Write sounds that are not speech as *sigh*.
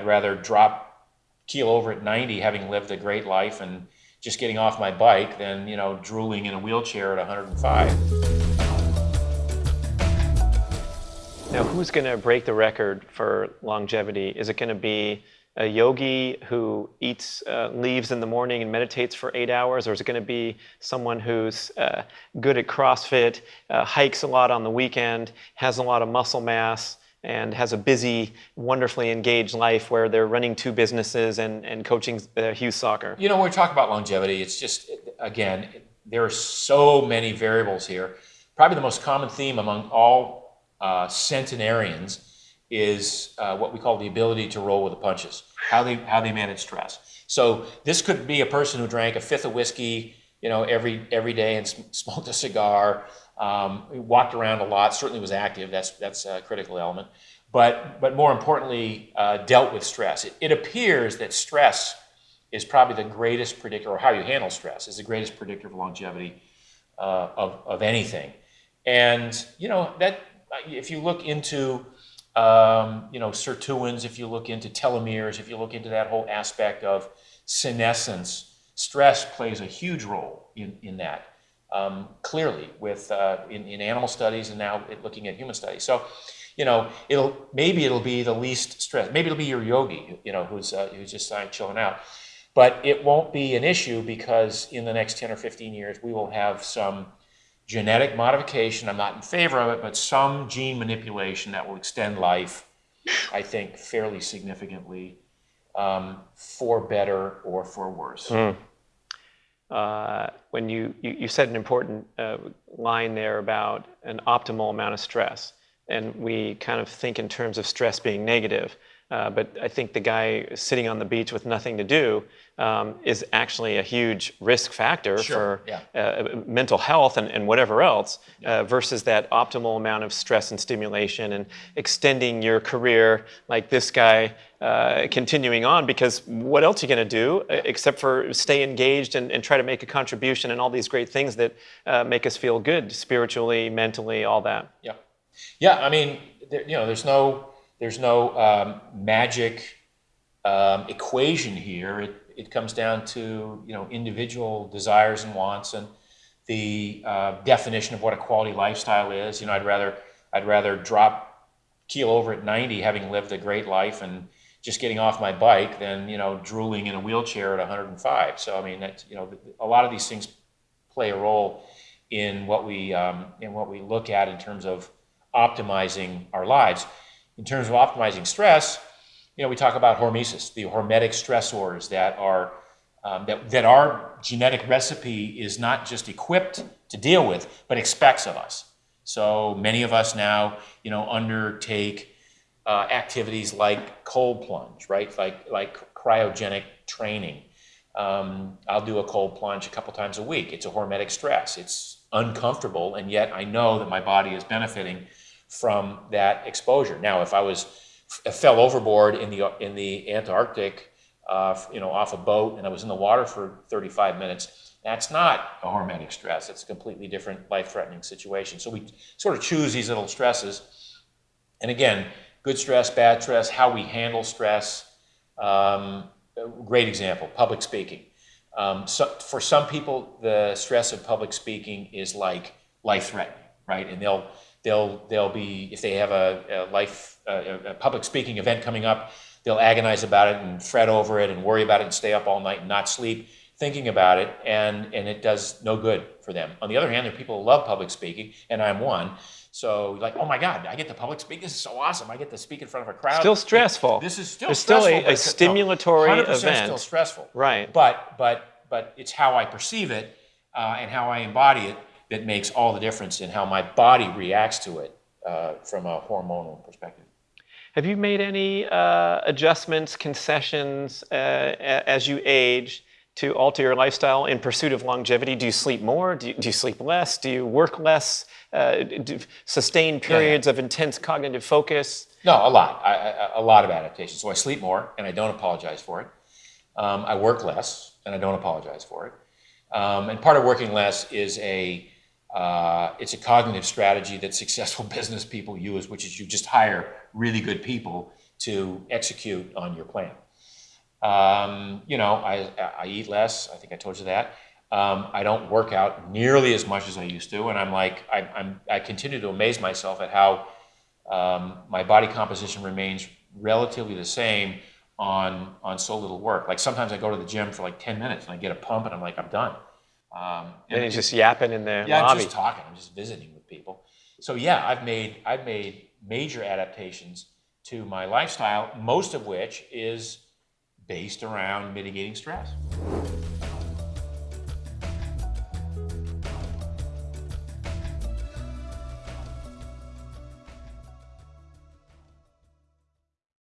I'd rather drop keel over at 90, having lived a great life and just getting off my bike, than you know drooling in a wheelchair at 105. Now, who's going to break the record for longevity? Is it going to be a yogi who eats uh, leaves in the morning and meditates for eight hours, or is it going to be someone who's uh, good at CrossFit, uh, hikes a lot on the weekend, has a lot of muscle mass, and has a busy, wonderfully engaged life where they're running two businesses and, and coaching uh, Hughes Soccer? You know, when we talk about longevity, it's just, again, there are so many variables here. Probably the most common theme among all uh, centenarians is uh, what we call the ability to roll with the punches, how they, how they manage stress. So this could be a person who drank a fifth of whiskey, you know, every, every day and smoked a cigar, um, walked around a lot, certainly was active, that's, that's a critical element. But, but more importantly, uh, dealt with stress. It, it appears that stress is probably the greatest predictor, or how you handle stress is the greatest predictor of longevity uh, of, of anything. And, you know, that, if you look into um, you know sirtuins, if you look into telomeres, if you look into that whole aspect of senescence, stress plays a huge role in, in that. Um, clearly, with uh, in, in animal studies and now looking at human studies. So, you know, it'll maybe it'll be the least stress. Maybe it'll be your yogi, you know, who's uh, who's just uh, chilling out. But it won't be an issue because in the next 10 or 15 years, we will have some genetic modification. I'm not in favor of it, but some gene manipulation that will extend life, I think, fairly significantly um, for better or for worse. Mm. Uh, when you, you, said an important uh, line there about an optimal amount of stress, and we kind of think in terms of stress being negative. Uh, but I think the guy sitting on the beach with nothing to do um, is actually a huge risk factor sure. for yeah. uh, mental health and, and whatever else, uh, versus that optimal amount of stress and stimulation and extending your career like this guy uh, continuing on. Because what else are you going to do uh, except for stay engaged and, and, try to make a contribution and all these great things that make us feel good spiritually, mentally, all that? Yeah. Yeah, I mean, there, you know, there's no there's no um, magic um, equation here. It, it comes down to you know individual desires and wants and the uh, definition of what a quality lifestyle is. You know, I'd rather I'd rather drop keel over at 90, having lived a great life and just getting off my bike, than you know drooling in a wheelchair at 105. So I mean, that you know, a lot of these things play a role in what we um, in what we look at in terms of optimizing our lives in terms of optimizing stress, you know, we talk about hormesis, the hormetic stressors that are um, that, that our genetic recipe is not just equipped to deal with, but expects of us. So many of us now, you know, undertake uh, activities like cold plunge, right? Like, like cryogenic training. Um, I'll do a cold plunge a couple times a week. It's a hormetic stress. It's uncomfortable, and yet I know that my body is benefiting from that exposure. Now, if I was fell overboard in the in the Antarctic, uh, you know, off a boat, and I was in the water for 35 minutes, that's not a hormetic stress. It's a completely different life-threatening situation. So we sort of choose these little stresses, and again, good stress, bad stress, how we handle stress. Um, great example: public speaking. Um, so for some people, the stress of public speaking is like life-threatening, right? And they'll They'll, they'll be, if they have a, a life, a, a public speaking event coming up, they'll agonize about it and fret over it and worry about it and stay up all night and not sleep thinking about it and, and it does no good for them. On the other hand, there are people who love public speaking and I'm one. So like, oh my God, I get to public speak. This is so awesome. I get to speak in front of a crowd. Still stressful. This is still stressful. still a, a stimulatory no, event. still stressful. Right. But, but, but it's how I perceive it uh, and how I embody it that makes all the difference in how my body reacts to it uh, from a hormonal perspective. Have you made any uh, adjustments, concessions uh, as you age to alter your lifestyle in pursuit of longevity? Do you sleep more? Do you, do you sleep less? Do you work less? Uh, sustain periods yeah, of intense cognitive focus? No, a lot. I, I, a lot of adaptation. So I sleep more, and I don't apologize for it. Um, I work less, and I don't apologize for it. Um, and part of working less is a uh, it's a cognitive strategy that successful *laughs* business people use, which is you just hire really good people to execute on your plan. Um, you know, I, I eat less. I think I told you that. Um, I don't work out nearly as much as I used to, and I'm like, I, I'm, I continue to amaze myself at how um, my body composition remains relatively the same on on so little work. Like sometimes I go to the gym for like 10 minutes and I get a pump and I'm like, I'm done. Um, And he's just yapping in the yeah, I'm lobby. just talking. I'm just visiting with people. So yeah, I've made I've made major adaptations to my lifestyle, most of which is based around mitigating stress.